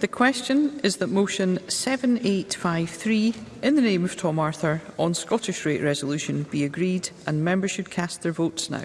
The question is that motion 7853 in the name of Tom Arthur on Scottish rate resolution be agreed and members should cast their votes now.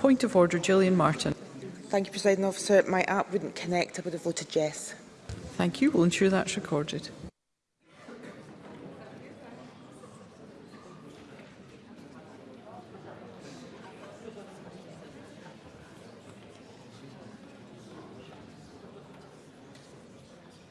Point of order, Gillian Martin. Thank you, President Officer. My app wouldn't connect. I would have voted yes. Thank you. We'll ensure that's recorded.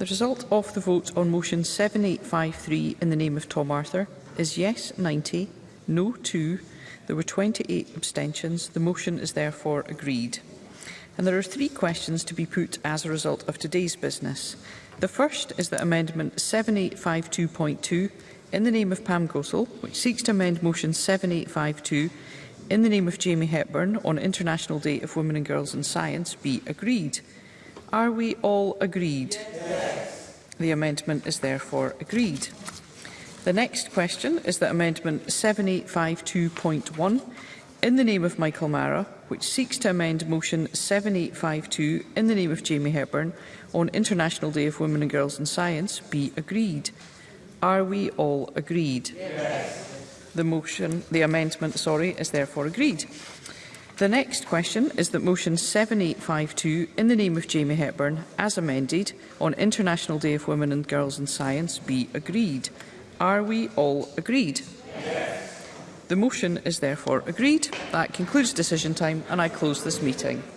The result of the vote on motion 7853 in the name of Tom Arthur is yes 90, no 2. There were 28 abstentions. The motion is therefore agreed. And there are three questions to be put as a result of today's business. The first is that Amendment 7852.2, in the name of Pam Gosell, which seeks to amend Motion 7852, in the name of Jamie Hepburn on International Day of Women and Girls in Science, be agreed. Are we all agreed? Yes. The amendment is therefore agreed. The next question is that Amendment 7852.1 in the name of Michael Mara, which seeks to amend Motion 7852 in the name of Jamie Hepburn on International Day of Women and Girls in Science, be agreed. Are we all agreed? Yes. The motion, the amendment, sorry, is therefore agreed. The next question is that Motion 7852 in the name of Jamie Hepburn, as amended, on International Day of Women and Girls in Science, be agreed. Are we all agreed? Yes. The motion is therefore agreed. That concludes decision time and I close this meeting.